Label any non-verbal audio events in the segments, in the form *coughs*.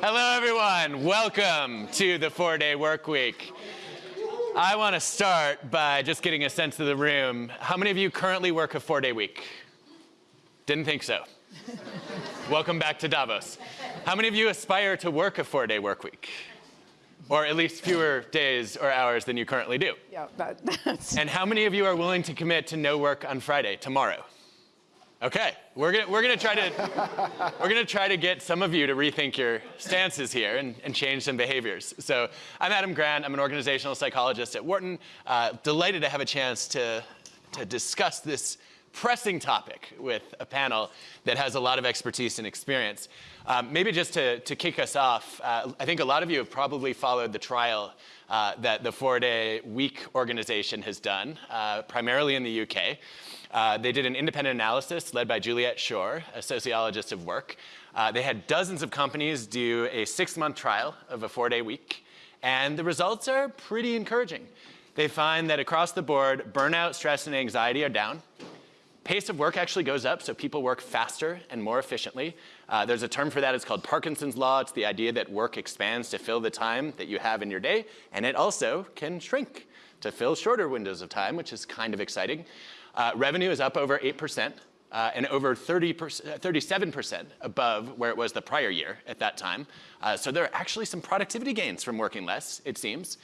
Hello, everyone. Welcome to the four-day work week. I want to start by just getting a sense of the room. How many of you currently work a four-day week? Didn't think so. *laughs* Welcome back to Davos. How many of you aspire to work a four-day work week? Or at least fewer days or hours than you currently do? Yeah, that, *laughs* that's... And how many of you are willing to commit to no work on Friday, tomorrow? Okay, we're gonna, we're gonna try to *laughs* we're gonna try to get some of you to rethink your stances here and, and change some behaviors. So I'm Adam Grant. I'm an organizational psychologist at Wharton. Uh, delighted to have a chance to to discuss this pressing topic with a panel that has a lot of expertise and experience. Um, maybe just to, to kick us off, uh, I think a lot of you have probably followed the trial uh, that the four-day week organization has done, uh, primarily in the UK. Uh, they did an independent analysis led by Juliet Schor, a sociologist of work. Uh, they had dozens of companies do a six-month trial of a four-day week, and the results are pretty encouraging. They find that across the board, burnout, stress, and anxiety are down. Pace of work actually goes up, so people work faster and more efficiently. Uh, there's a term for that, it's called Parkinson's Law. It's the idea that work expands to fill the time that you have in your day, and it also can shrink to fill shorter windows of time, which is kind of exciting. Uh, revenue is up over 8%. Uh, and over 30 37% above where it was the prior year at that time. Uh, so there are actually some productivity gains from working less, it seems.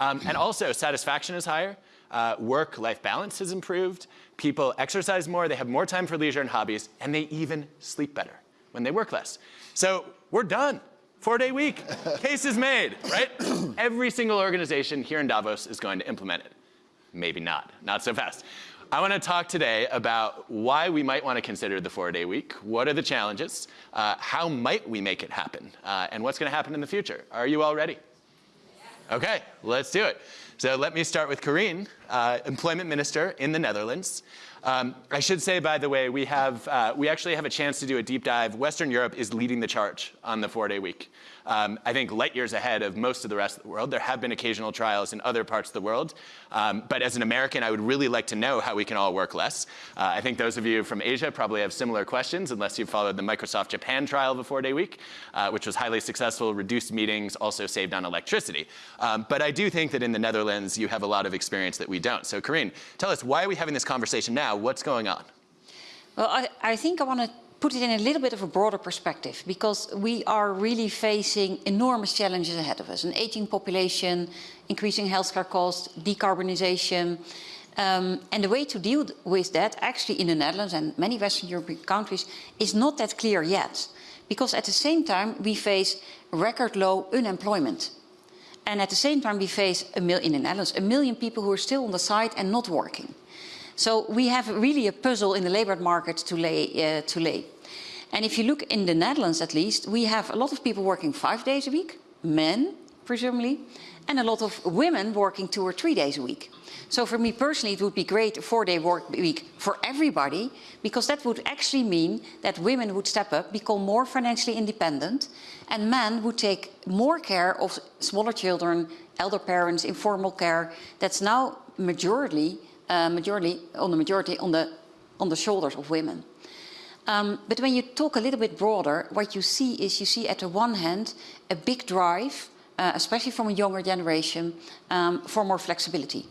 Um, and also satisfaction is higher. Uh, Work-life balance has improved. People exercise more, they have more time for leisure and hobbies, and they even sleep better when they work less. So we're done. Four-day week, *laughs* case is made, right? *clears throat* Every single organization here in Davos is going to implement it. Maybe not, not so fast. I want to talk today about why we might want to consider the four-day week, what are the challenges, uh, how might we make it happen, uh, and what's going to happen in the future. Are you all ready? Okay, let's do it. So let me start with Karien, uh, employment minister in the Netherlands. Um, I should say, by the way, we have uh, we actually have a chance to do a deep dive. Western Europe is leading the charge on the four-day week um, I think light years ahead of most of the rest of the world. There have been occasional trials in other parts of the world. Um, but as an American, I would really like to know how we can all work less. Uh, I think those of you from Asia probably have similar questions, unless you've followed the Microsoft Japan trial of a four-day week, uh, which was highly successful, reduced meetings, also saved on electricity. Um, but I do think that in the Netherlands, you have a lot of experience that we don't. So Karien, tell us, why are we having this conversation now? What's going on? Well, I, I think I want to put it in a little bit of a broader perspective because we are really facing enormous challenges ahead of us. An aging population, increasing healthcare costs, decarbonization. Um, and the way to deal with that, actually in the Netherlands and many Western European countries, is not that clear yet. Because at the same time, we face record low unemployment. And at the same time, we face, in the Netherlands, a million people who are still on the side and not working. So we have really a puzzle in the labour market to lay, uh, to lay. And if you look in the Netherlands at least, we have a lot of people working five days a week, men presumably, and a lot of women working two or three days a week. So for me personally, it would be great a four-day work week for everybody, because that would actually mean that women would step up, become more financially independent, and men would take more care of smaller children, elder parents, informal care. That's now majority uh, majority on the majority on the on the shoulders of women. Um, but when you talk a little bit broader, what you see is you see at the one hand a big drive, uh, especially from a younger generation, um, for more flexibility.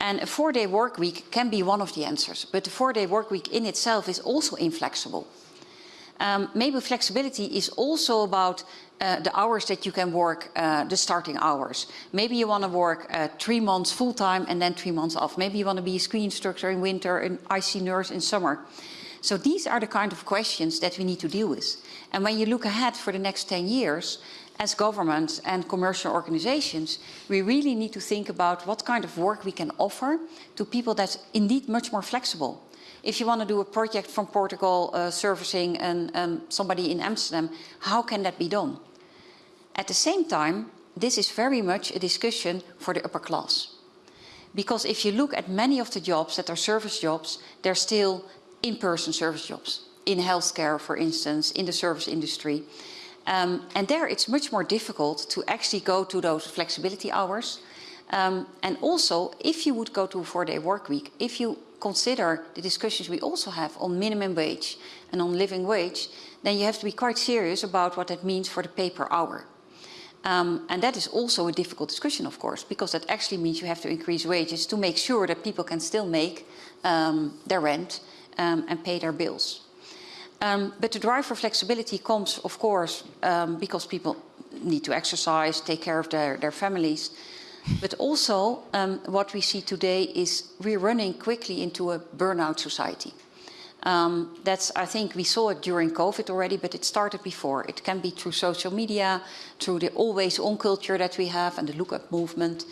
And a four-day work week can be one of the answers, but the four-day work week in itself is also inflexible. Um, maybe flexibility is also about uh, the hours that you can work, uh, the starting hours. Maybe you want to work uh, three months full time and then three months off. Maybe you want to be a ski instructor in winter, an IC nurse in summer. So these are the kind of questions that we need to deal with. And when you look ahead for the next 10 years, as governments and commercial organizations, we really need to think about what kind of work we can offer to people that's indeed much more flexible if you want to do a project from Portugal uh, servicing an, um, somebody in Amsterdam, how can that be done? At the same time, this is very much a discussion for the upper class. Because if you look at many of the jobs that are service jobs, they're still in-person service jobs. In healthcare, for instance, in the service industry. Um, and there it's much more difficult to actually go to those flexibility hours. Um, and also, if you would go to a four-day work week, if you consider the discussions we also have on minimum wage and on living wage, then you have to be quite serious about what that means for the pay per hour. Um, and that is also a difficult discussion, of course, because that actually means you have to increase wages to make sure that people can still make um, their rent um, and pay their bills. Um, but the drive for flexibility comes, of course, um, because people need to exercise, take care of their, their families. But also, um, what we see today is we're running quickly into a burnout society. Um, that's, I think we saw it during COVID already, but it started before. It can be through social media, through the always on culture that we have and the look up movement.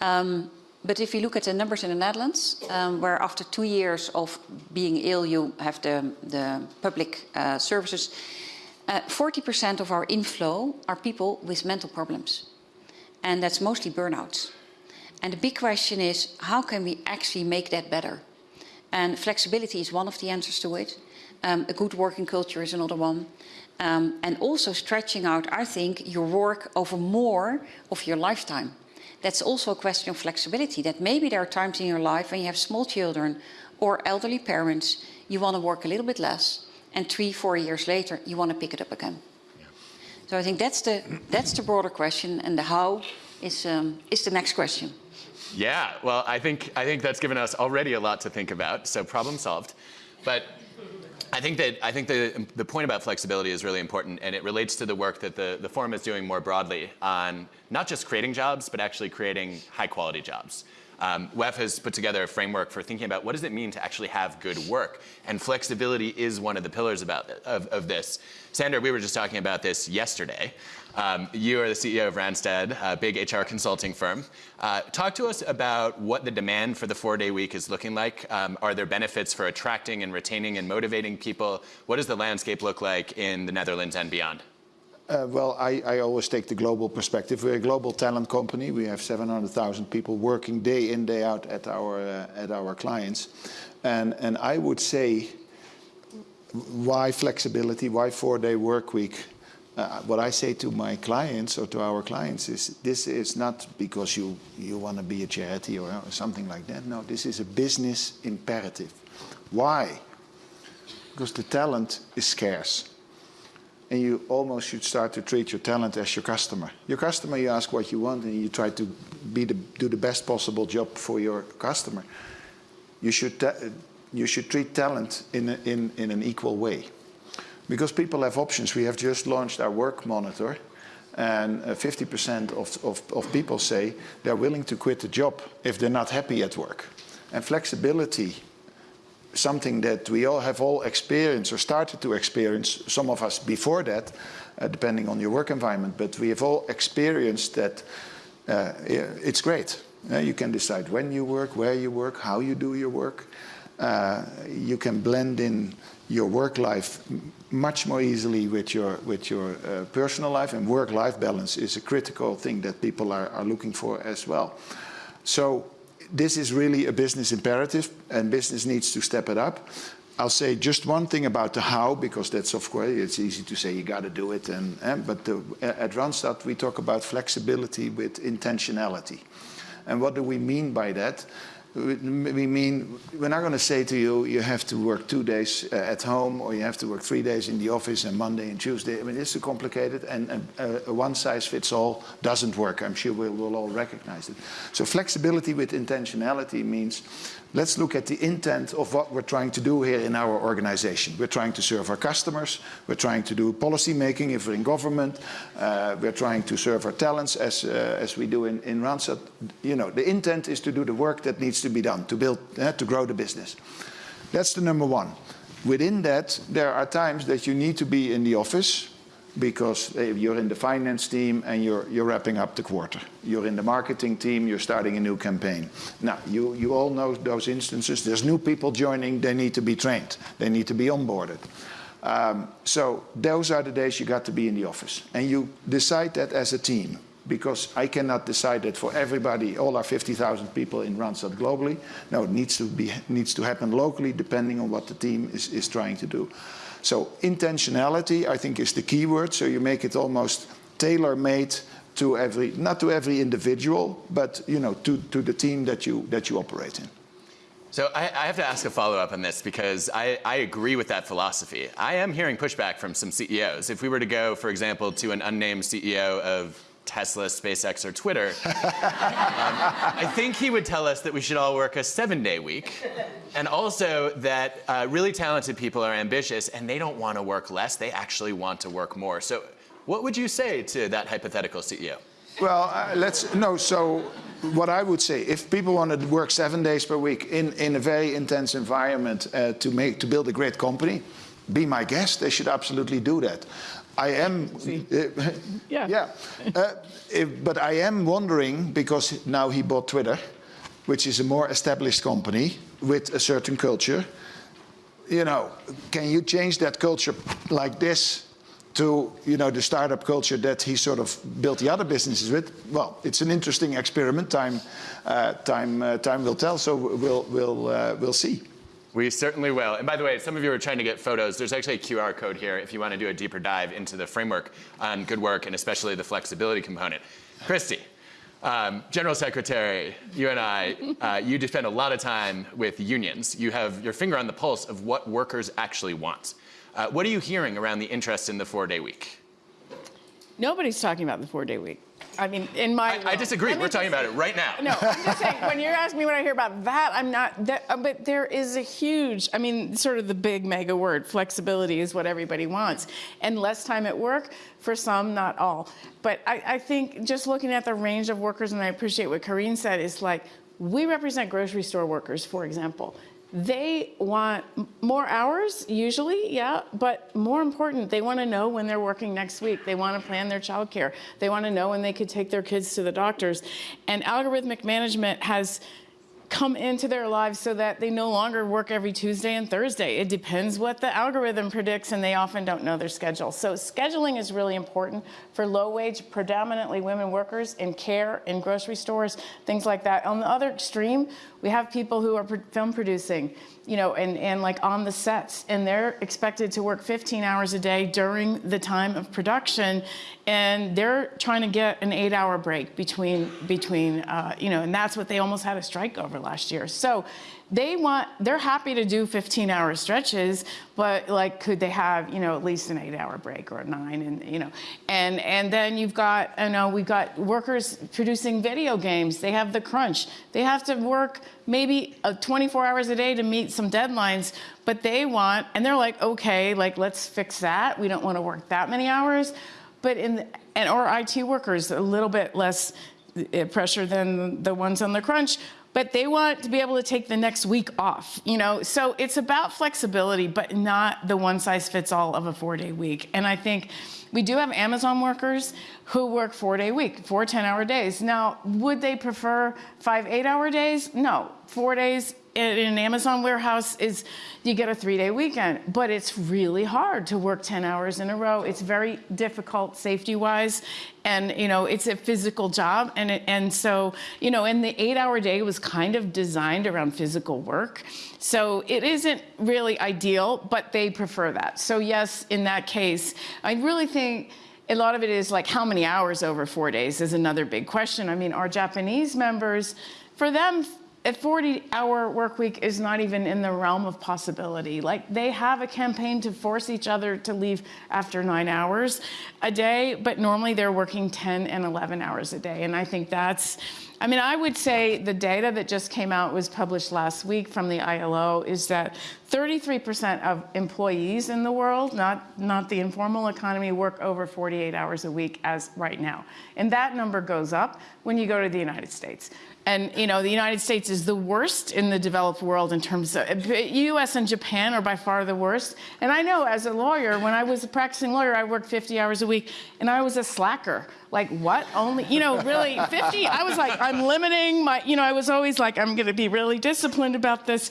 Um, but if you look at the numbers in the Netherlands, um, where after two years of being ill, you have the, the public uh, services, 40% uh, of our inflow are people with mental problems. And that's mostly burnouts. And the big question is, how can we actually make that better? And flexibility is one of the answers to it. Um, a good working culture is another one. Um, and also stretching out, I think, your work over more of your lifetime. That's also a question of flexibility, that maybe there are times in your life when you have small children or elderly parents, you want to work a little bit less, and three, four years later, you want to pick it up again. So I think that's the, that's the broader question, and the how is, um, is the next question. Yeah, well, I think, I think that's given us already a lot to think about, so problem solved. But I think that I think the, the point about flexibility is really important, and it relates to the work that the, the forum is doing more broadly on not just creating jobs, but actually creating high quality jobs. Um, WEF has put together a framework for thinking about what does it mean to actually have good work, and flexibility is one of the pillars about of, of this. Sander, we were just talking about this yesterday. Um, you are the CEO of Randstad, a big HR consulting firm. Uh, talk to us about what the demand for the four-day week is looking like. Um, are there benefits for attracting and retaining and motivating people? What does the landscape look like in the Netherlands and beyond? Uh, well, I, always take the global perspective. We're a global talent company. We have 700,000 people working day in, day out at our, uh, at our clients. And, and I would say, why flexibility? Why four-day work week? Uh, what I say to my clients or to our clients is this is not because you, you want to be a charity or something like that. No, this is a business imperative. Why? Because the talent is scarce. And you almost should start to treat your talent as your customer. Your customer, you ask what you want and you try to be the, do the best possible job for your customer. You should, you should treat talent in, a, in, in an equal way. Because people have options. We have just launched our work monitor and 50% uh, of, of, of people say they're willing to quit the job if they're not happy at work. And flexibility, something that we all have all experienced or started to experience, some of us before that, uh, depending on your work environment, but we have all experienced that uh, it's great. Uh, you can decide when you work, where you work, how you do your work. Uh, you can blend in your work life much more easily with your, with your uh, personal life and work-life balance is a critical thing that people are, are looking for as well. So this is really a business imperative and business needs to step it up. I'll say just one thing about the how, because that's of course, it's easy to say you got to do it. And, and but the, eh, at Randstad, we talk about flexibility with intentionality. And what do we mean by that? We mean, we're not going to say to you, you have to work two days uh, at home or you have to work three days in the office and Monday and Tuesday. I mean, it's too complicated and, uh, a one size fits all doesn't work. I'm sure we'll, we'll all recognize it. So flexibility with intentionality means let's look at the intent of what we're trying to do here in our organization. We're trying to serve our customers. We're trying to do policy making if we're in government. Uh, we're trying to serve our talents as, uh, as we do in, in Randstad. You know, the intent is to do the work that needs to be done to build, uh, to grow the business. That's the number one. Within that, there are times that you need to be in the office because you're in the finance team and you're, you're wrapping up the quarter. You're in the marketing team, you're starting a new campaign. Now, you, you all know those instances. There's new people joining, they need to be trained. They need to be onboarded. Um, so those are the days you got to be in the office. And you decide that as a team because I cannot decide that for everybody, all our 50,000 people in Randstad globally. No, it needs to, be, needs to happen locally depending on what the team is, is trying to do. So intentionality, I think, is the key word. So you make it almost tailor-made to every, not to every individual, but you know, to, to the team that you, that you operate in. So I, I have to ask a follow-up on this because I, I agree with that philosophy. I am hearing pushback from some CEOs. If we were to go, for example, to an unnamed CEO of Tesla, SpaceX, or Twitter, *laughs* um, I think he would tell us that we should all work a seven-day week, and also that uh, really talented people are ambitious and they don't want to work less; they actually want to work more. So, what would you say to that hypothetical CEO? Well, uh, let's no. So, what I would say, if people want to work seven days per week in, in a very intense environment uh, to make to build a great company, be my guest. They should absolutely do that. I am, uh, *laughs* Yeah. yeah. Uh, if, but I am wondering because now he bought Twitter, which is a more established company with a certain culture. You know, can you change that culture like this to you know the startup culture that he sort of built the other businesses with? Well, it's an interesting experiment. Time, uh, time, uh, time will tell. So we'll we'll uh, we'll see. We certainly will. And by the way, some of you are trying to get photos. There's actually a QR code here if you want to do a deeper dive into the framework on good work and especially the flexibility component. Christy, um, General Secretary, you and I, uh, you spend a lot of time with unions. You have your finger on the pulse of what workers actually want. Uh, what are you hearing around the interest in the four-day week? Nobody's talking about the four-day week. I mean, in my I, I disagree. We're talking about it right now. No, I'm just saying, when you're asking me what I hear about that, I'm not, that, uh, but there is a huge, I mean, sort of the big mega word, flexibility is what everybody wants. And less time at work, for some, not all. But I, I think just looking at the range of workers, and I appreciate what Karien said, is like, we represent grocery store workers, for example. They want more hours, usually, yeah, but more important, they want to know when they're working next week. They want to plan their childcare. They want to know when they could take their kids to the doctors. And algorithmic management has come into their lives so that they no longer work every Tuesday and Thursday. It depends what the algorithm predicts, and they often don't know their schedule. So, scheduling is really important for low wage, predominantly women workers in care, in grocery stores, things like that. On the other extreme, we have people who are film producing, you know, and, and like on the sets, and they're expected to work 15 hours a day during the time of production, and they're trying to get an eight-hour break between between, uh, you know, and that's what they almost had a strike over last year. So they want they're happy to do 15 hour stretches but like could they have you know at least an eight hour break or a nine and you know and and then you've got you know we've got workers producing video games. They have the crunch. They have to work maybe uh, 24 hours a day to meet some deadlines but they want and they're like okay like let's fix that. We don't want to work that many hours. But in and or IT workers a little bit less uh, pressure than the ones on the crunch but they want to be able to take the next week off you know? So it's about flexibility but not the one size fits all of a four day week. And i think we do have amazon workers who work four day week four 10 hour days. Now would they prefer five eight hour days? No. Four days in an Amazon warehouse is you get a three day weekend, but it's really hard to work 10 hours in a row. It's very difficult safety wise. And, you know, it's a physical job. And, it, and so, you know, and the eight hour day was kind of designed around physical work. So it isn't really ideal, but they prefer that. So, yes, in that case, I really think a lot of it is like how many hours over four days is another big question. I mean, our Japanese members, for them, a 40 hour work week is not even in the realm of possibility. Like they have a campaign to force each other to leave after nine hours a day, but normally they're working 10 and 11 hours a day. And I think that's, I mean, I would say the data that just came out was published last week from the ILO is that 33% of employees in the world, not, not the informal economy, work over 48 hours a week as right now. And that number goes up when you go to the United States. And you know, the United States is the worst in the developed world in terms of U.S. and Japan are by far the worst. And I know, as a lawyer, when I was a practicing lawyer, I worked 50 hours a week, and I was a slacker. Like what? Only you know, really 50? I was like, I'm limiting my. You know, I was always like, I'm going to be really disciplined about this.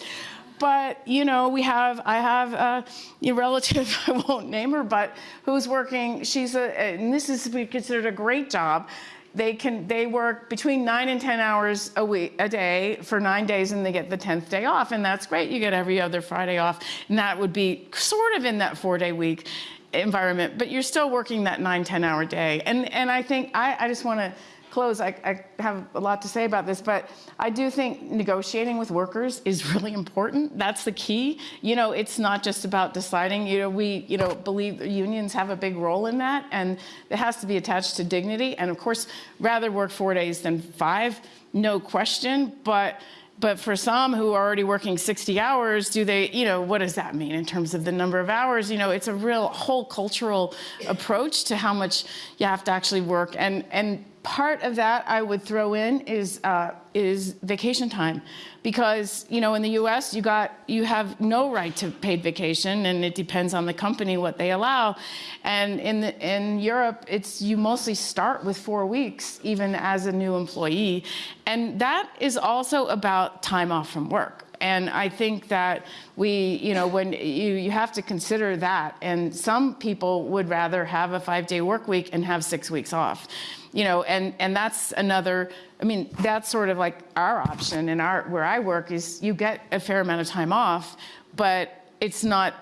But you know, we have I have a, a relative *laughs* I won't name her, but who's working. She's a and this is considered a great job they can they work between nine and ten hours a week a day for nine days and they get the 10th day off and that's great. You get every other friday off and that would be sort of in that four day week environment but you're still working that nine ten hour day. And and i think i, I just want to close, I, I have a lot to say about this, but I do think negotiating with workers is *laughs* really important. That's the key. You know, it's not just about deciding, you know, we, you know, believe unions have a big role in that, and it has to be attached to dignity. And of course, rather work four days than five, no question, but but for some who are already working 60 hours, do they, you know, what does that mean in terms of the number of hours? You know, it's a real whole cultural approach to how much you have to actually work. And, and part of that I would throw in is uh, is vacation time, because you know in the U.S. you got you have no right to paid vacation, and it depends on the company what they allow, and in the, in Europe it's you mostly start with four weeks even as a new employee, and that is also about time off from work. And I think that we, you know, when you, you have to consider that. And some people would rather have a five day work week and have six weeks off. You know, and, and that's another, I mean, that's sort of like our option and our where I work is you get a fair amount of time off, but it's not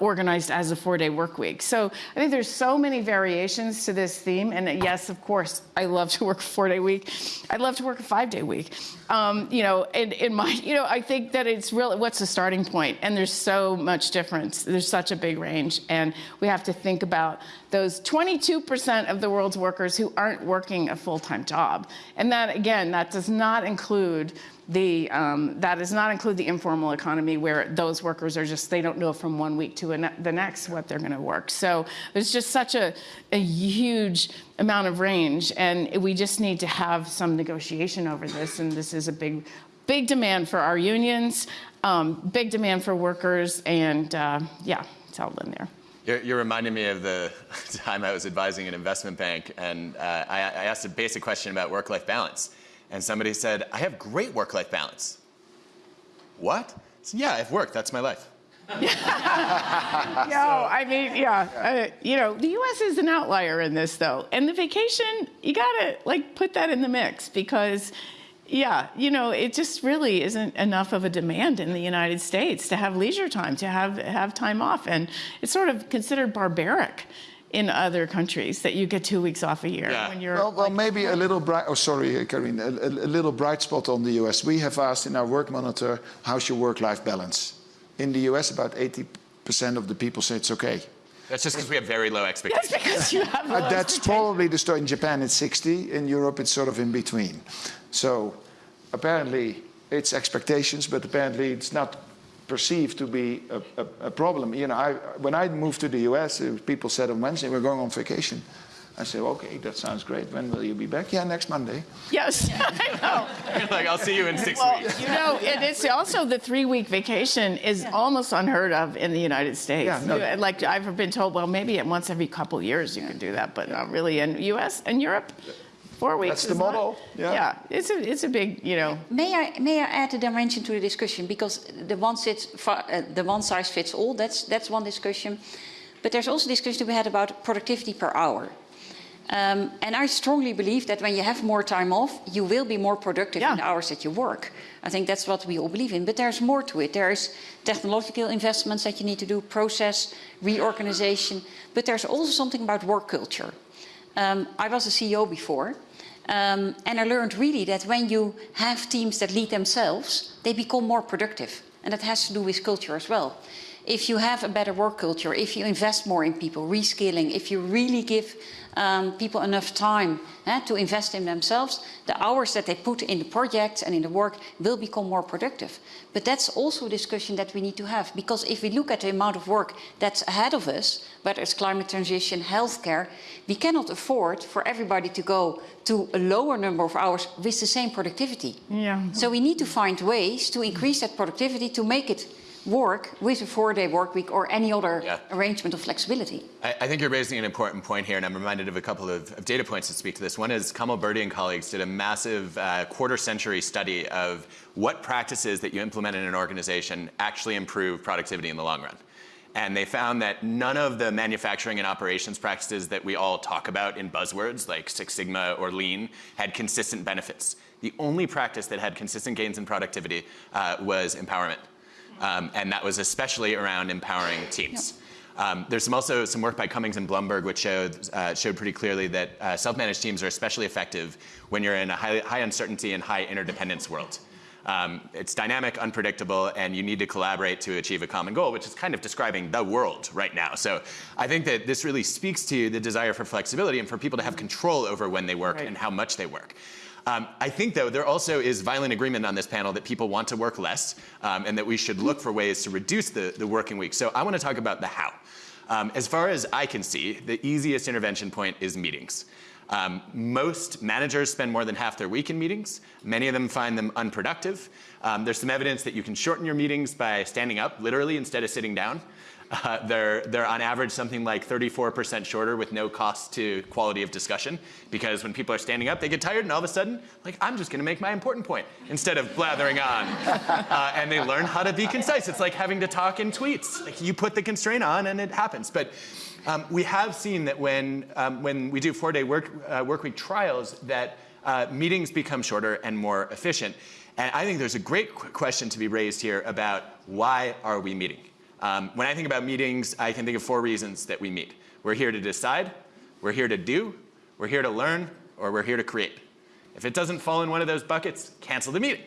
organized as a four-day work week. So I think there's so many variations to this theme. And yes, of course, I love to work a four-day week. I'd love to work a five-day week. Um, you know, in, in my, you know, I think that it's really what's the starting point? And there's so much difference. There's such a big range, and we have to think about those 22% of the world's workers who aren't working a full-time job. And that again, that does not include the, um, that does not include the informal economy where those workers are just, they don't know from one week to the next what they're gonna work. So there's just such a, a huge amount of range and we just need to have some negotiation over this and this is a big, big demand for our unions, um, big demand for workers and uh, yeah, it's all in there. You're, you're, reminding me of the *laughs* time I was advising an investment bank and uh, I, I asked a basic question about work-life balance and somebody said, I have great work-life balance. What? Yeah, I have work, that's my life. *laughs* no, I mean, yeah, uh, you know, the U.S. is an outlier in this, though, and the vacation, you gotta like put that in the mix because, yeah, you know, it just really isn't enough of a demand in the United States to have leisure time, to have have time off, and it's sort of considered barbaric in other countries that you get two weeks off a year yeah. when you're. Well, well maybe a little bright. Oh, sorry, Karien. A, a, a, little bright spot on the U.S. We have asked in our work monitor, "How's your work-life balance?" In the U.S., about 80% of the people say it's okay. That's just because we have very low *laughs* expectations. That's because you have. Uh, that's probably the story. In Japan, it's 60. In Europe, it's sort of in between. So, apparently, it's expectations, but apparently, it's not perceived to be a, a, a problem. You know, I, when I moved to the US, uh, people said on Wednesday, we're going on vacation. I said, okay, that sounds great. When will you be back? Yeah, next Monday. Yes, *laughs* I know. *laughs* like, I'll see you in six well, weeks. You know, and it's also the three-week vacation is yeah. almost unheard of in the United States. Yeah, no. Like I've been told, well, maybe once every couple years you yeah. can do that, but not really in U.S. and Europe. Four weeks. That's the model. Not, yeah. yeah, it's a it's a big you know. May I may I add a dimension to the discussion because the one sits uh, the one size fits all. That's that's one discussion, but there's also discussion to be had about productivity per hour. Um, and I strongly believe that when you have more time off, you will be more productive yeah. in the hours that you work. I think that's what we all believe in. But there's more to it. There's technological investments that you need to do, process, reorganization. But there's also something about work culture. Um, I was a CEO before, um, and I learned really that when you have teams that lead themselves, they become more productive. And that has to do with culture as well. If you have a better work culture, if you invest more in people, reskilling, if you really give um, people enough time eh, to invest in themselves, the hours that they put in the projects and in the work will become more productive. But that's also a discussion that we need to have because if we look at the amount of work that's ahead of us, whether it's climate transition, healthcare, we cannot afford for everybody to go to a lower number of hours with the same productivity. Yeah. So we need to find ways to increase that productivity to make it work with a four-day work week or any other yeah. arrangement of flexibility. I, I, think you're raising an important point here, and I'm reminded of a couple of, of data points to speak to this. One is Kamal Birdi and colleagues did a massive uh, quarter-century study of what practices that you implement in an organization actually improve productivity in the long run. And they found that none of the manufacturing and operations practices that we all talk about in buzzwords like Six Sigma or Lean had consistent benefits. The only practice that had consistent gains in productivity uh, was empowerment. Um, and that was especially around empowering teams. Yep. Um, there's some also some work by Cummings and Blumberg which showed, uh, showed pretty clearly that uh, self-managed teams are especially effective when you're in a high, high uncertainty and high interdependence world. Um, it's dynamic, unpredictable, and you need to collaborate to achieve a common goal, which is kind of describing the world right now. So I think that this really speaks to the desire for flexibility and for people to have control over when they work Right. and how much they work. Um, I think, though, there also is violent agreement on this panel that people want to work less um, and that we should look for ways to reduce the, the working week. So I want to talk about the how. Um, as far as I can see, the easiest intervention point is meetings. Um, most managers spend more than half their week in meetings. Many of them find them unproductive. Um, there's some evidence that you can shorten your meetings by standing up, literally, instead of sitting down. Uh, they're, they're on average something like 34% shorter with no cost to quality of discussion because when people are standing up, they get tired and all of a sudden, like, I'm just going to make my important point instead of blathering on. *laughs* Uh, and they learn how to be concise. It's like having to talk in tweets. Like, you put the constraint on and it happens. But um, we have seen that when, um, when we do four-day work, uh, work week trials, that uh, meetings become shorter and more efficient. And I think there's a great qu- question to be raised here about why are we meeting? Um, when I think about meetings, I can think of four reasons that we meet. We're here to decide, we're here to do, we're here to learn, or we're here to create. If it doesn't fall in one of those buckets, cancel the meeting.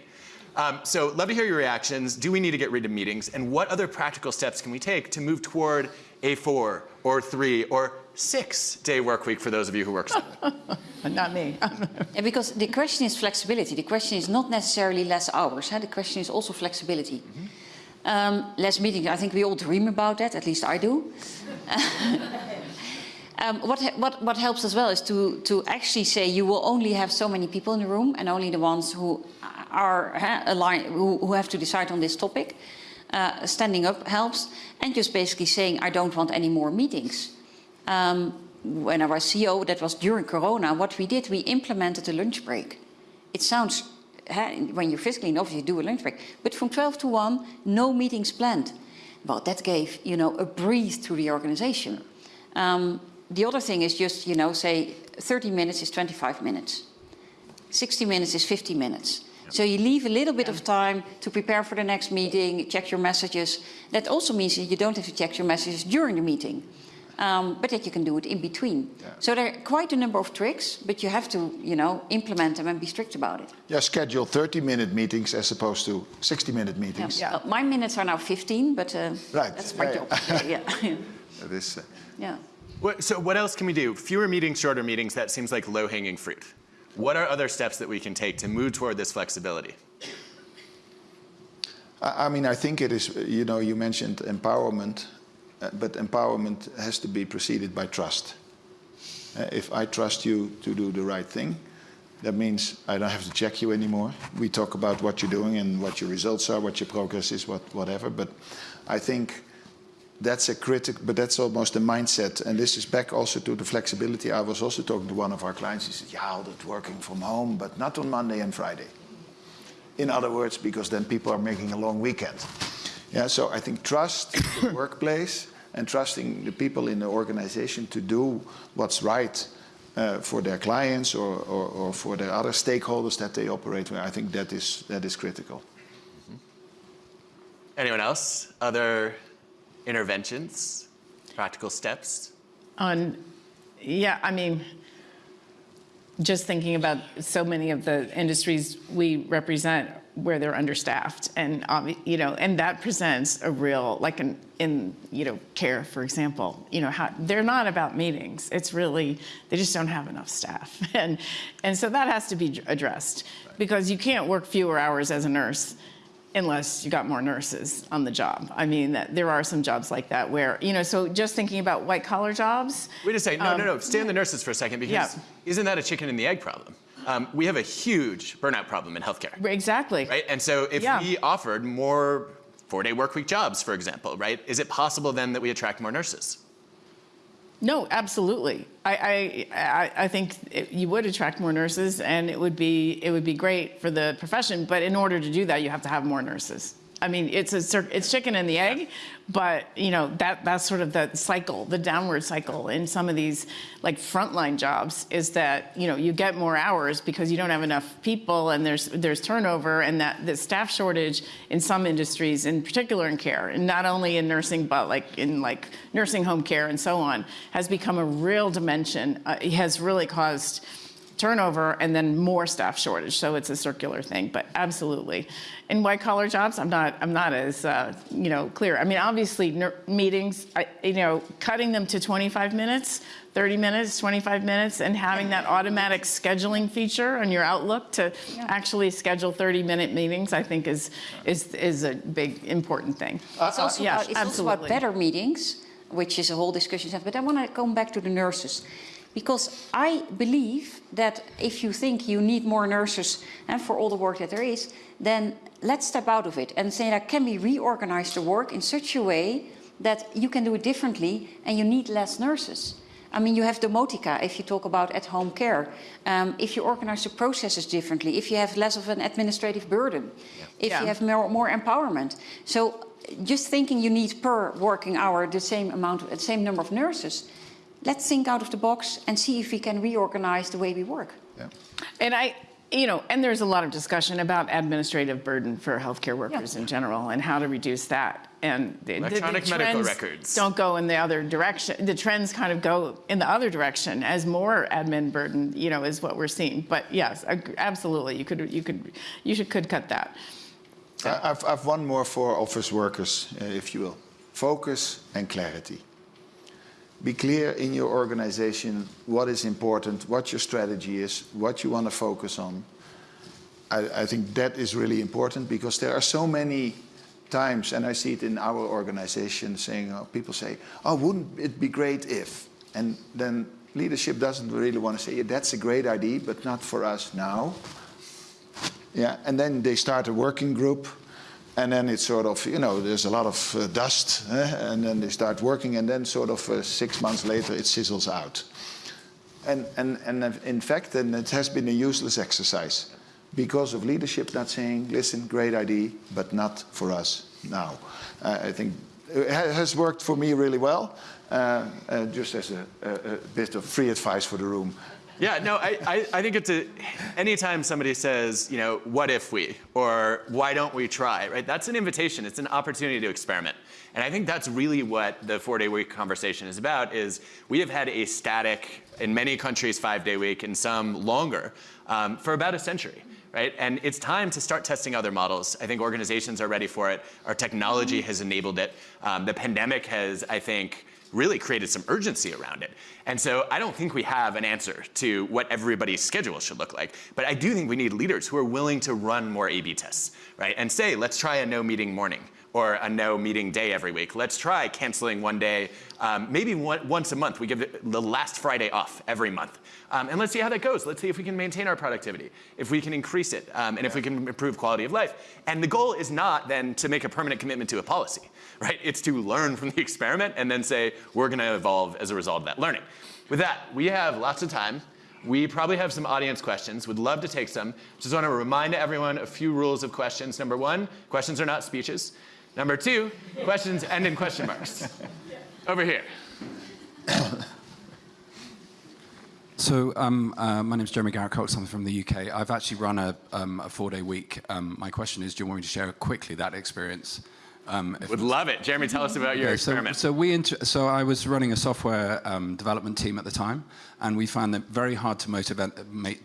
Um, so love to hear your reactions. Do we need to get rid of meetings? And what other practical steps can we take to move toward a four or three or six day work week for those of you who work? *laughs* Not me. *laughs* Yeah, because the question is flexibility. The question is not necessarily less hours. Huh? The question is also flexibility. Um, less meetings, I think we all dream about that, at least I do. *laughs* um, what, what, what helps as well is to, to actually say you will only have so many people in the room and only the ones who are huh, aligned, who, who have to decide on this topic. Uh, standing up helps, and just basically saying, I don't want any more meetings. Um, when I was CEO, that was during Corona, what we did, we implemented a lunch break. It sounds, when you're physically in office, you do a lunch break. But from 12 to 1, no meetings planned. Well, that gave, you know, a breathe to the organization. Um, the other thing is just, you know, say 30 minutes is 25 minutes. 60 minutes is 50 minutes. So you leave a little bit of time to prepare for the next meeting, check your messages. That also means that you don't have to check your messages during the meeting, um, but that you can do it in between. So there are quite a number of tricks, but you have to, you know, implement them and be strict about it. Yeah, schedule 30-minute meetings as opposed to 60-minute meetings. Yeah. Uh, my minutes are now 15, but uh, Right. that's my Yeah, job. yeah, *laughs* yeah. *laughs* That is, uh, yeah. What, so what else can we do? Fewer meetings, shorter meetings, that seems like low hanging fruit. What are other steps that we can take to move toward this flexibility? I I mean, I think it is, you know, you mentioned empowerment, but empowerment has to be preceded by trust. Uh, if I trust you to do the right thing, that means I don't have to check you anymore. We talk about what you're doing and what your results are, what your progress is, what, whatever. But I think that's a critic, but that's almost a mindset. And this is back also to the flexibility. I was also talking to one of our clients. He said, yeah, that working from home, but not on Monday and Friday. In other words, because then people are making a long weekend. Yeah, so I think trust the *coughs* workplace and trusting the people in the organization to do what's right uh, for their clients or, or, or for their other stakeholders that they operate with, I think that is, that is critical. Anyone else? Other interventions, practical steps? On, yeah, I mean, just thinking about so many of the industries we represent where they're understaffed and you know and that presents a real like in in you know care for example you know how they're not about meetings it's really they just don't have enough staff *laughs* and and so that has to be addressed because you can't work fewer hours as a nurse unless you got more nurses on the job. I mean, that, there are some jobs like that where, you know, so just thinking about white collar jobs. Wait a second. No, no, no. Stay on the nurses for a second because Um, Yeah. isn't that a chicken and the egg problem? Um, we have a huge burnout problem in healthcare, Exactly. right? And so if Yeah. we offered more four-day work week jobs, for example, right, is it possible then that we attract more nurses? No, absolutely. I, I, I, I think it, you would attract more nurses and it would be, it would be great for the profession. But in order to do that, you have to have more nurses. I mean, it's a it's chicken and the egg, but you know that that's sort of the cycle, the downward cycle in some of these like frontline jobs is that you know you get more hours because you don't have enough people and there's there's turnover and that the staff shortage in some industries, in particular in care, and not only in nursing but like in like nursing home care and so on, has become a real dimension. Uh, it has really caused turnover and then more staff shortage. So it's a circular thing, but absolutely. In white collar jobs, I'm not, I'm not as, uh, you know, clear. I mean, obviously ner- meetings, I, you know, cutting them to 25 minutes, 30 minutes, 25 minutes, and having that automatic scheduling feature on your Outlook to actually schedule 30 minute meetings, I think is, is, is a big, important thing. It's also, yeah, about, it's also about better meetings, which is a whole discussion. But I want to come back to the nurses. Because I believe that if you think you need more nurses and for all the work that there is, then let's step out of it and say that can we reorganize the work in such a way that you can do it differently and you need less nurses. I mean, you have domotica if you talk about at-home care. Um, if you organize the processes differently, if you have less of an administrative burden, if Yeah. you have more, more empowerment. So just thinking you need per working hour the same amount, the same number of nurses, let's think out of the box and see if we can reorganize the way we work. Yeah. And I, you know, and there's a lot of discussion about administrative burden for healthcare workers Yeah. in general and how to reduce that. And the, the- the Electronic medical records. don't go in the other direction. The trends kind of go in the other direction as more admin burden, you know, is what we're seeing. But yes, absolutely, you could, you could, you should could cut that. I- I've, I've one more for office workers, uh, if you will. Focus and clarity. Be clear in your organization what is important, what your strategy is, what you want to focus on. I, I think that is really important because there are so many times, and I see it in our organization, saying uh, people say, "Oh, wouldn't it be great if?" And then leadership doesn't really want to say, yeah, "That's a great idea, but not for us now." Yeah, and then they start a working group, and then it's sort of, you know, there's a lot of uh, dust, eh, and then they start working, and then sort of uh, six months later it sizzles out. And, and, and in fact, then it has been a useless exercise because of leadership not saying, listen, great idea, but not for us now. Uh, I think it has worked for me really well, uh, uh, just as a, a, a bit of free advice for the room. Yeah, no, I, I, I think it's a, anytime somebody says, you know, what if we, or why don't we try, right? That's an invitation, it's an opportunity to experiment. And I think that's really what the four day week conversation is about is we have had a static, in many countries, five day week, and some longer, um, for about a century. Right? And it's time to start testing other models. I think organizations are ready for it. Our technology has enabled it. Um, the pandemic has, I think, really created some urgency around it. And so I don't think we have an answer to what everybody's schedule should look like. But I do think we need leaders who are willing to run more A B tests, right? And say, let's try a no meeting morning or a no meeting day every week. Let's try canceling one day, um, maybe one, once a month. We give the last Friday off every month. Um, and let's see how that goes. Let's see if we can maintain our productivity, if we can increase it, um, and if we can improve quality of life. And the goal is not then to make a permanent commitment to a policy, *laughs* right? It's to learn from the experiment and then say, we're going to evolve as a result of that learning. With that, we have lots of time. We probably have some audience questions. Would love to take some. Just want to remind everyone a few rules of questions. Number one, questions are not speeches. Number two, questions end in question marks. Over here. *coughs* So um, uh, my name is Jeremy Garrett Cox. I'm from the UK. I've actually run a, um, a four-day week. Um, my question is, do you want me to share quickly that experience? Um, Would love it. Jeremy, tell us about your Okay, so, experiment. so we inter- so I was running a software um, development team at the time, and we found it very hard to motivate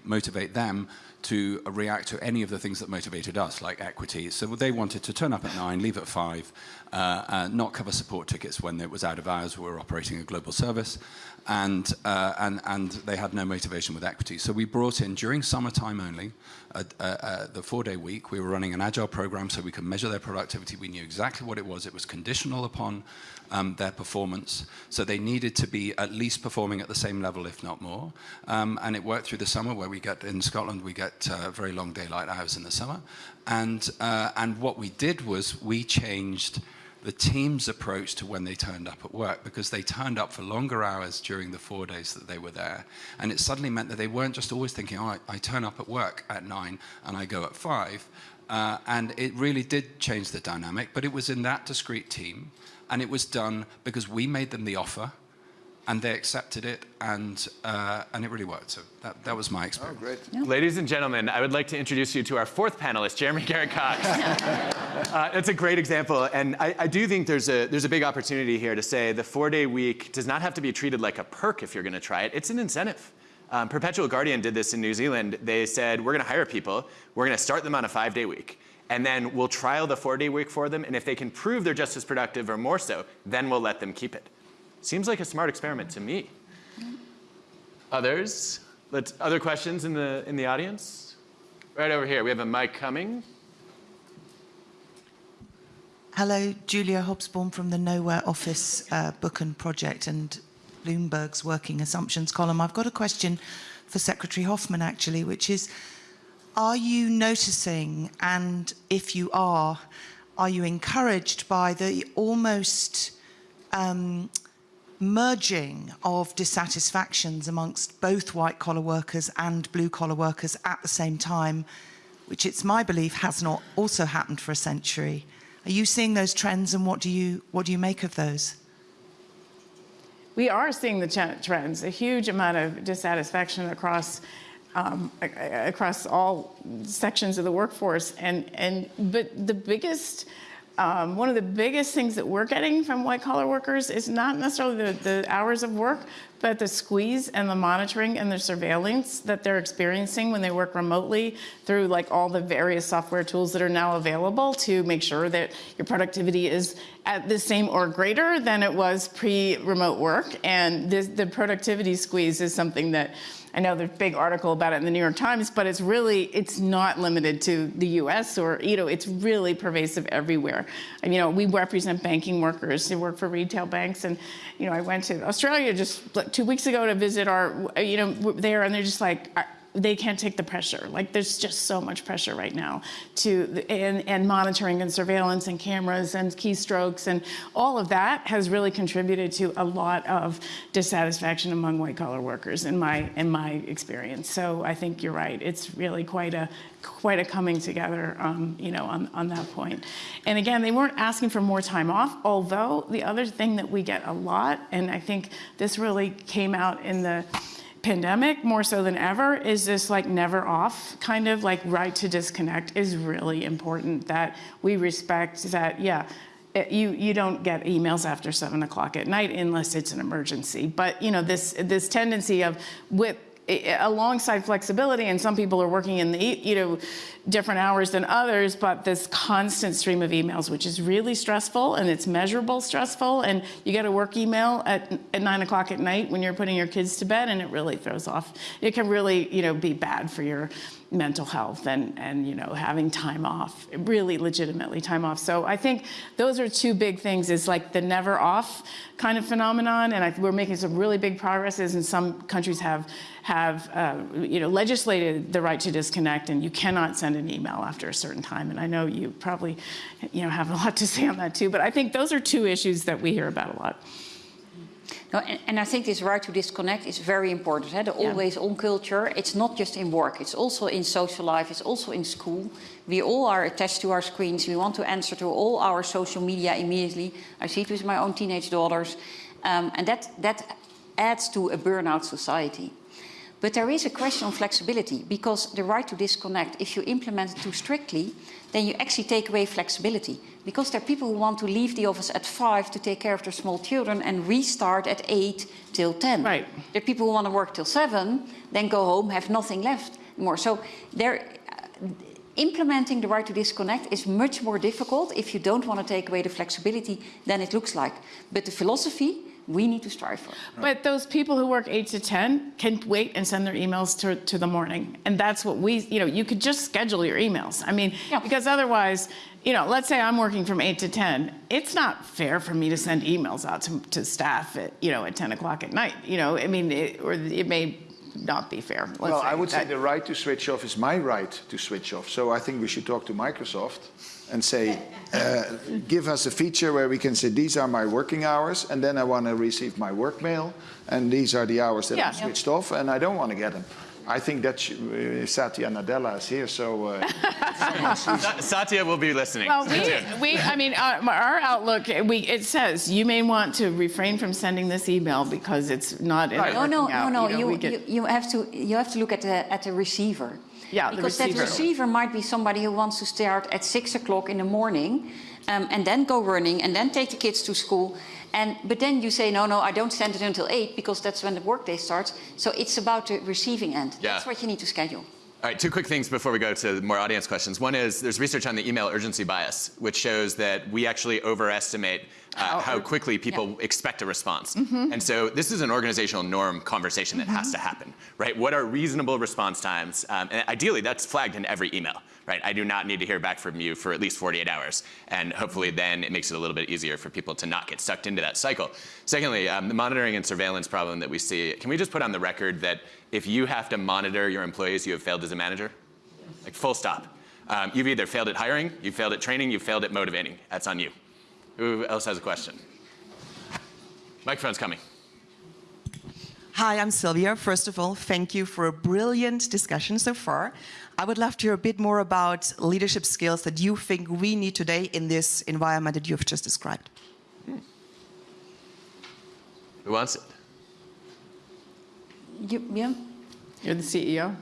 motivate them to react to any of the things that motivated us, like equity. So they wanted to turn up at nine, leave at five, uh, uh, not cover support tickets when it was out of hours. We were operating a global service, and uh, and and they had no motivation with equity. So we brought in during summertime only, uh, uh, the four-day week. We were running an agile program so we could measure their productivity. We knew exactly what it was. It was conditional upon um, their performance. So they needed to be at least performing at the same level, if not more. Um, and it worked through the summer, where we get in Scotland we get uh, very long daylight hours in the summer. And uh, and what we did was we changed the team's approach to when they turned up at work because they turned up for longer hours during the four days that they were there. And it suddenly meant that they weren't just always thinking, oh, I, I turn up at work at nine and I go at five. Uh, and it really did change the dynamic, but it was in that discrete team. And it was done because we made them the offer and they accepted it, and uh, and it really worked. So that, that was my experience. Oh, great. Ladies and gentlemen, I would like to introduce you to our fourth panelist, Jeremy Garrett Cox. *laughs* uh, that's a great example, and I, I, do think there's a there's a big opportunity here to say the four-day week does not have to be treated like a perk if you're going to try it. It's an incentive. Um, Perpetual Guardian did this in New Zealand. They said we're going to hire people, we're going to start them on a five-day week. And then we'll trial the four day week for them. And if they can prove they're just as productive or more so, then we'll let them keep it. Seems like a smart experiment to me. Others? Let's, other questions in the, in the audience? Right over here, we have a mic coming. Hello, Julia Hobsbawm from the Nowhere Office uh, Book and Project and Bloomberg's Working Assumptions column. I've got a question for Secretary Hoffman, actually, which is, are you noticing, and if you are, are you encouraged by the almost um, merging of dissatisfactions amongst both white collar workers and blue collar workers at the same time, which it's my belief has not also happened for a century. Are you seeing those trends and what do you, what do you make of those? We are seeing the trends, a huge amount of dissatisfaction across um, across all sections of the workforce. And, and, but the biggest um, one of the biggest things that we're getting from white collar workers is not necessarily the, the, hours of work, but the squeeze and the monitoring and the surveillance that they're experiencing when they work remotely through like all the various software tools that are now available to make sure that your productivity is at the same or greater than it was pre-remote work. And this, the productivity squeeze is something that I know there's a big article about it in the New York Times, but it's really, it's not limited to the US or, you know, it's really pervasive everywhere. And, you know, we represent banking workers who work for retail banks. And, you know, I went to Australia just two weeks ago to visit our, you know, there, and they're just like, they can't take the pressure. Like there's just so much pressure right now to and, and monitoring and surveillance and cameras and keystrokes and all of that has really contributed to a lot of dissatisfaction among white collar workers in my in my experience. So I think you're right. It's really quite a quite a coming together, um, you know, on, on that point. And again, they weren't asking for more time off, although the other thing that we get a lot, and I think this really came out in the pandemic more so than ever is this like never off kind of like right to disconnect is really important that we respect that yeah it, you you don't get emails after seven o'clock at night unless it's an emergency. But you know this this tendency of with alongside flexibility, and some people are working in the you know different hours than others, but this constant stream of emails, which is really stressful and it's measurable stressful, and you get a work email at, at nine o'clock at night when you're putting your kids to bed, and it really throws off. It can really you know be bad for your mental health and, and you know having time off really legitimately time off. So i think those are two big things. Is like the never off kind of phenomenon and I, we're making some really big progresses and some countries have have uh, you know legislated the right to disconnect and you cannot send an email after a certain time. And i know you probably you know have a lot to say on that too but i think those are two issues that we hear about a lot no, and, and, I think this right to disconnect is very important. The yeah. always on culture, it's not just in work, it's also in social life, it's also in school. We all are attached to our screens. We want to answer to all our social media immediately. I see it with my own teenage daughters. Um, and that, that adds to a burnout society. But there is a question on flexibility because the right to disconnect, if you implement it too strictly, then you actually take away flexibility. Because there are people who want to leave the office at five to take care of their small children and restart at eight till 10. Right. There are people who want to work till seven, then go home, have nothing left more. So there, uh, implementing the right to disconnect is much more difficult if you don't want to take away the flexibility than it looks like. But the philosophy we need to strive for. But those people who work 8 to 10 can wait and send their emails to, to the morning. And that's what we, you know, you could just schedule your emails. I mean, yeah. because otherwise, you know, let's say I'm working from 8 to 10. It's not fair for me to send emails out to, to staff at, you know, at 10 o'clock at night. You know, I mean, it, or it may not be fair. Let's Well, I would say the right to switch off is my right to switch off. So I think we should talk to Microsoft and say, uh, give us a feature where we can say, these are my working hours, and then I want to receive my work mail, and these are the hours that Yeah. I'm switched off, and I don't want to get them. I think that uh, Satya Nadella is here, so uh, *laughs* Satya will be listening. Well, we, we, I mean, our, our outlook, we, it says you may want to refrain from sending this email because it's not in Right. No, no, working out, no, no. know, You, get- you, you have to you have to look at the at the receiver. Yeah, the because receiver. that receiver might be somebody who wants to start at six o'clock in the morning, um, and then go running, and then take the kids to school. And but then you say no, no, I don't send it until eight because that's when the workday starts. So it's about the receiving end. Yeah. That's what you need to schedule. All right, two quick things before we go to more audience questions. One is there's research on the email urgency bias, which shows that we actually overestimate uh, how quickly people expect a response. And so this is an organizational norm conversation that has to happen, right? What are reasonable response times? Um, and ideally, that's flagged in every email, right? I do not need to hear back from you for at least 48 hours. And hopefully then it makes it a little bit easier for people to not get sucked into that cycle. Secondly, um, the monitoring and surveillance problem that we see, can we just put on the record that if you have to monitor your employees, you have failed as a manager? Like full stop. Um, you've either failed at hiring, you've failed at training, you've failed at motivating. That's on you. Who else has a question? Microphone's coming. Hi, I'm Sylvia. First of all, thank you for a brilliant discussion so far. I would love to hear a bit more about leadership skills that you think we need today in this environment that you've just described. Who wants it? You, yeah. You're the CEO?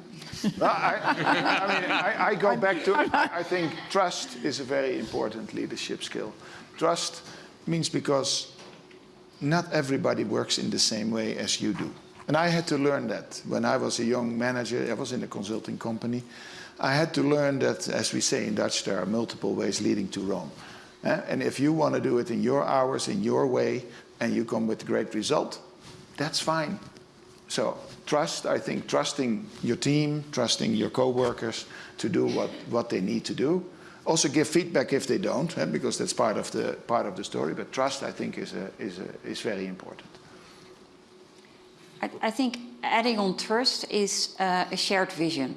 I, I mean, I, I go *laughs* back to, I I think trust is a very important leadership skill. Trust means because not everybody works in the same way as you do. And I had to learn that when I was a young manager, I was in a consulting company. I had to learn that, as we say in Dutch, there are multiple ways leading to Rome. Eh? And if you want to do it in your hours, in your way, and you come with a great result, that's fine. So trust, I think trusting your team, trusting your coworkers to do what, what they need to do. Also give feedback if they don't, eh, because that's part of the part of the story. But trust, I think, is a, is a, is very important. I, I think adding on trust is uh, a shared vision.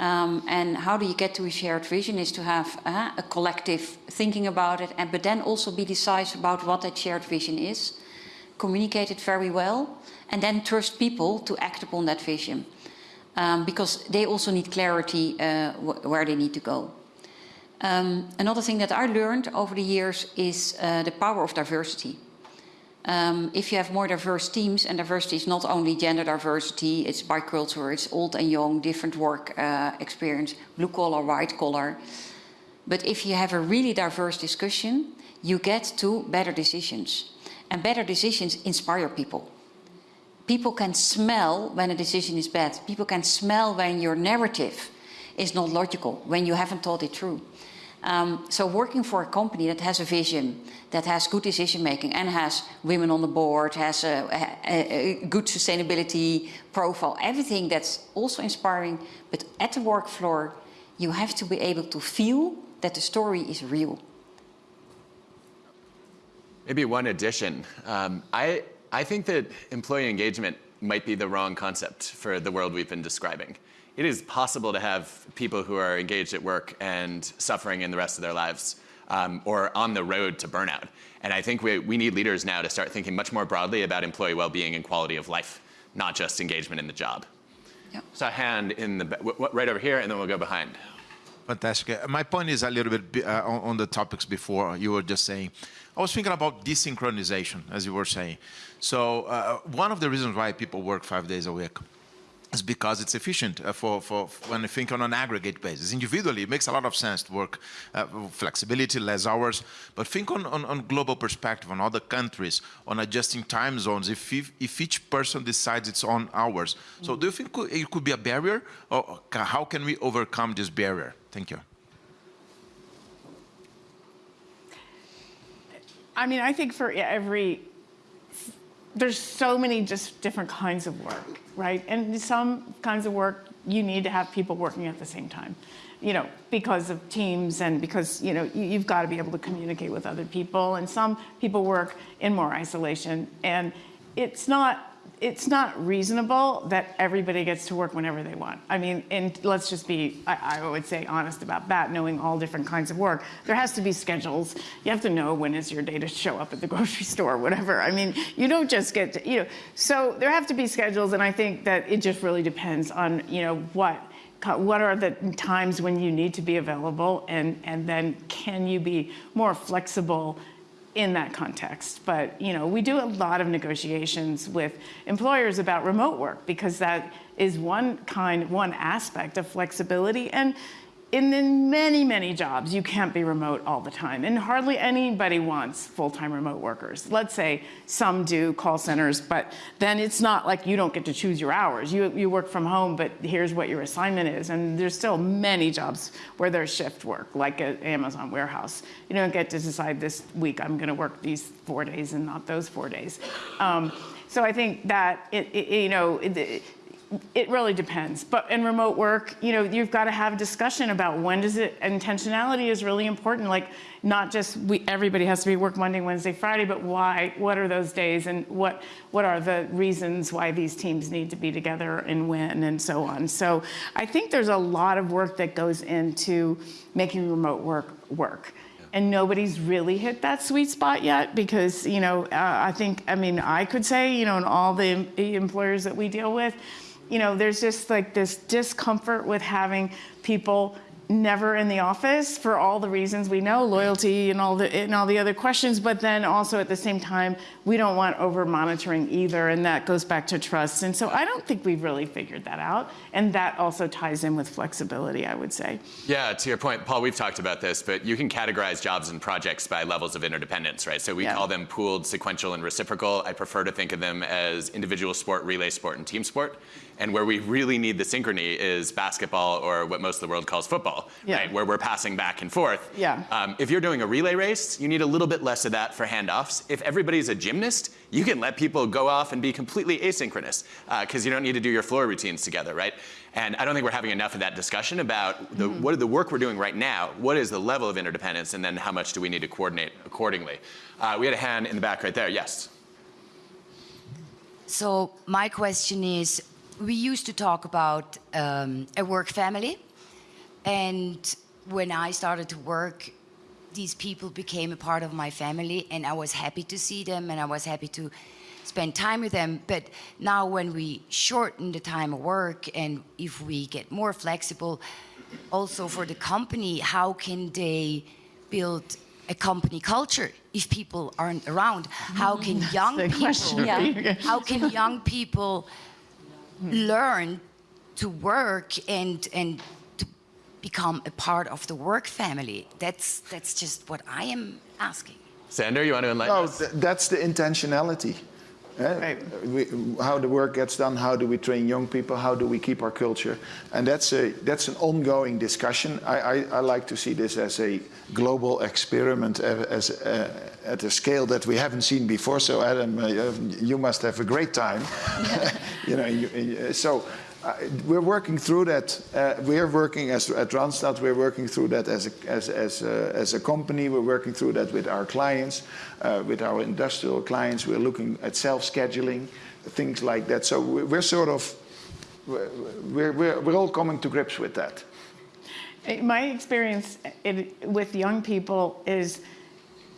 Um, and how do you get to a shared vision is to have uh, a collective thinking about it, and but then also be decisive about what that shared vision is, communicate it very well, and then trust people to act upon that vision, um, because they also need clarity uh, wh where they need to go. Um, another thing that I learned over the years is uh, the power of diversity. Um, if you have more diverse teams, and diversity is not only gender diversity, it's by culture, it's old and young, different work uh, experience, blue collar, white collar. But if you have a really diverse discussion, you get to better decisions. And better decisions inspire people. People can smell when a decision is bad. People can smell when your narrative is not logical, when you haven't thought it through. Um, so working for a company that has a vision, that has good decision making and has women on the board, has a, a, a good sustainability profile, everything that's also inspiring, but at the work floor, you have to be able to feel that the story is real. Maybe one addition. Um, I, I think that employee engagement might be the wrong concept for the world we've been describing. It is possible to have people who are engaged at work and suffering in the rest of their lives um, or on the road to burnout. And I think we, we need leaders now to start thinking much more broadly about employee well-being and quality of life, not just engagement in the job. Yep. So a hand in the, w- w- right over here, and then we'll go behind. Fantastic. Uh, My point is a little bit uh, on, on the topics before you were just saying. I was thinking about desynchronization, as you were saying. So uh, one of the reasons why people work five days a week is because it's efficient uh, for, for, when you think on an aggregate basis. Individually, it makes a lot of sense to work uh, flexibility, less hours, but think on, on, on global perspective, on other countries, on adjusting time zones, if, if, if each person decides its own hours. So do you think it could be a barrier, or how can we overcome this barrier? Thank you. I mean, I think for every, there's so many just different kinds of work, right? And some kinds of work, you need to have people working at the same time, you know, because of teams and because, you know, you- you've got to be able to communicate with other people. And some people work in more isolation. And it's not it's not reasonable that everybody gets to work whenever they want. I mean, and let's just be, I, I would say, honest about that, knowing all different kinds of work. There has to be schedules. You have to know when is your day to show up at the *laughs* grocery store, whatever. I mean, you don't just get to, you know, so there have to be schedules, and I think that it just really depends on, you know, what what are the times when you need to be available and, and then can you be more flexible in that context. But you know, we do a lot of negotiations with employers about remote work because that is one kind, one aspect of flexibility. And in many, many jobs, you can't be remote all the time. And hardly anybody wants full-time remote workers. Let's say some do call centers, but then it's not like you don't get to choose your hours. You, you work from home, but here's what your assignment is. And there's still many jobs where there's shift work, like at Amazon warehouse. You don't get to decide this week, I'm gonna work these four days and not those four days. Um, so I think that, it, it, you know, it, it really depends. But in remote work, you know, you've got to have a discussion about when does it, intentionality is really important. Like not just we, everybody has to be work Monday, Wednesday, Friday, but why, what are those days and what, what are the reasons why these teams need to be together and when and so on. So I think there's a lot of work that goes into making remote work work and nobody's really hit that sweet spot yet because you know uh, I think I mean I could say you know in all the employers that we deal with you know, there's just like this discomfort with having people never in the office for all the reasons we know, loyalty and all the and all the other questions, but then also at the same time, we don't want over monitoring either, and that goes back to trust. And so I don't think we've really figured that out. And that also ties in with flexibility, I would say. Yeah, to your point, Paul, we've talked about this, but you can categorize jobs and projects by levels of interdependence, right? So we yeah. call them pooled, sequential, and reciprocal. I prefer to think of them as individual sport, relay sport, and team sport. And where we really need the synchrony is basketball or what most of the world calls football, yeah. right? Where we're passing back and forth. Yeah. Um, if you're doing a relay race, you need a little bit less of that for handoffs. If everybody's a gymnast, you can let people go off and be completely asynchronous because uh, you don't need to do your floor routines together, right? And I don't think we're having enough of that discussion about the, mm. what the work we're doing right now, what is the level of interdependence, and then how much do we need to coordinate accordingly. Uh, we had a hand in the back right there, yes. So my question is, we used to talk about um, a work family. And when I started to work, these people became a part of my family and I was happy to see them and I was happy to spend time with them. But now when we shorten the time of work and if we get more flexible, also for the company, how can they build a company culture if people aren't around? How can young people, yeah. *laughs* how can young people learn to work and and to become a part of the work family. That's that's just what I am asking. Sander, you want to enlighten no, us? Th that's the intentionality. Eh? We, how the work gets done, how do we train young people, how do we keep our culture, and that's a that's an ongoing discussion. I, I, I like to see this as a global experiment, as, uh, at a scale that we haven't seen before. So Adam, uh, you must have a great time. *laughs* you know, you, so we're working through that. Uh, we're working as at Randstad. We're working through that as a, as as a, as a company. We're working through that with our clients, uh, with our industrial clients. We're looking at self-scheduling, things like that. So we're sort of we're, we're, we're all coming to grips with that. My experience with young people is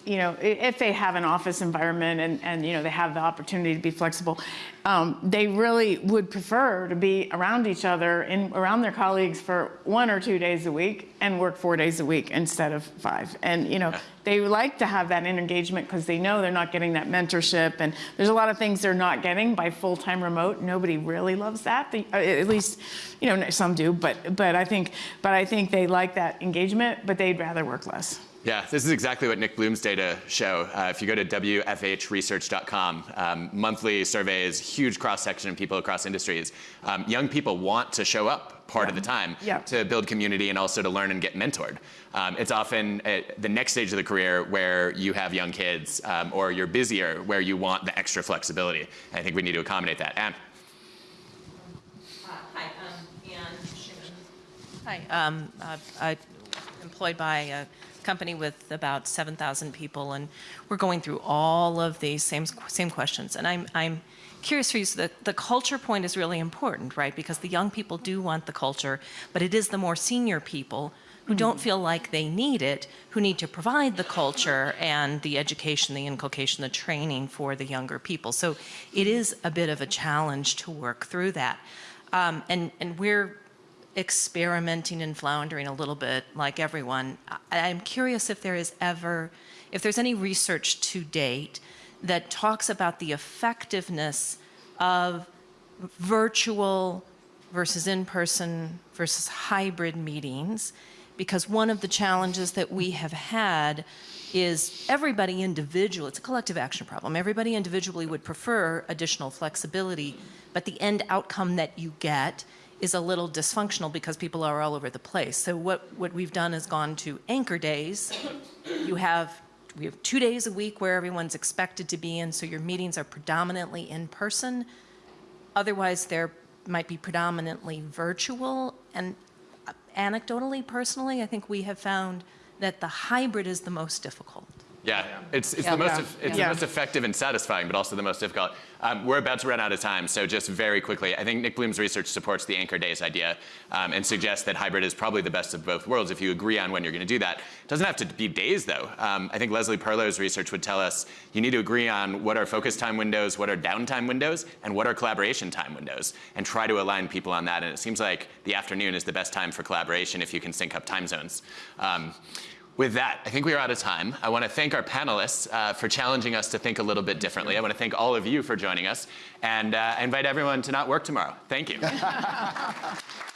you know, if they have an office environment and, and you know, they have the opportunity to be flexible, um, they really would prefer to be around each other and around their colleagues for one or two days a week and work four days a week instead of five. And, you know, they like to have that engagement because they know they're not getting that mentorship. And there's a lot of things they're not getting by full-time remote. Nobody really loves that. They, uh, at least, you know, some do, but, but I think, but I think they like that engagement, but they'd rather work less. Yeah, this is exactly what Nick Bloom's data show. Uh, if you go to WFHresearch.com, um, monthly surveys, huge cross-section of people across industries. Um, young people want to show up part yeah. of the time yeah. to build community and also to learn and get mentored. Um, it's often the next stage of the career where you have young kids um, or you're busier where you want the extra flexibility. And I think we need to accommodate that. Anne. Uh, hi, um, Anne Hi, um, uh, I'm employed by a company with about 7,000 people, and we're going through all of these same same questions. And I'm I'm curious for you, so the, the culture point is really important, right? Because the young people do want the culture, but it is the more senior people who don't feel like they need it, who need to provide the culture and the education, the inculcation, the training for the younger people. So it is a bit of a challenge to work through that. Um, and, and we're experimenting and floundering a little bit like everyone. I, I'm curious if there is ever, if there's any research to date that talks about the effectiveness of virtual versus in-person versus hybrid meetings because one of the challenges that we have had is everybody individual, it's a collective action problem, everybody individually would prefer additional flexibility, but the end outcome that you get is a little dysfunctional because people are all over the place. So what, what we've done is gone to anchor days. You have, we have two days a week where everyone's expected to be in, so your meetings are predominantly in person. Otherwise, they're might be predominantly virtual. And anecdotally, personally, I think we have found that the hybrid is the most difficult. Yeah, it's, it's, Yeah. the, most, Yeah. it's Yeah. the most effective and satisfying, but also the most difficult. Um, we're about to run out of time, so just very quickly, I think Nick Bloom's research supports the anchor days idea um, and suggests that hybrid is probably the best of both worlds if you agree on when you're going to do that. It doesn't have to be days, though. Um, I think Leslie Perlow's research would tell us you need to agree on what are focus time windows, what are downtime windows, and what are collaboration time windows, and try to align people on that. And it seems like the afternoon is the best time for collaboration if you can sync up time zones. With that, I think we are out of time. I want to thank our panelists uh, for challenging us to think a little bit differently. I want to thank all of you for joining us, and uh, invite everyone to not work tomorrow. Thank you. *laughs*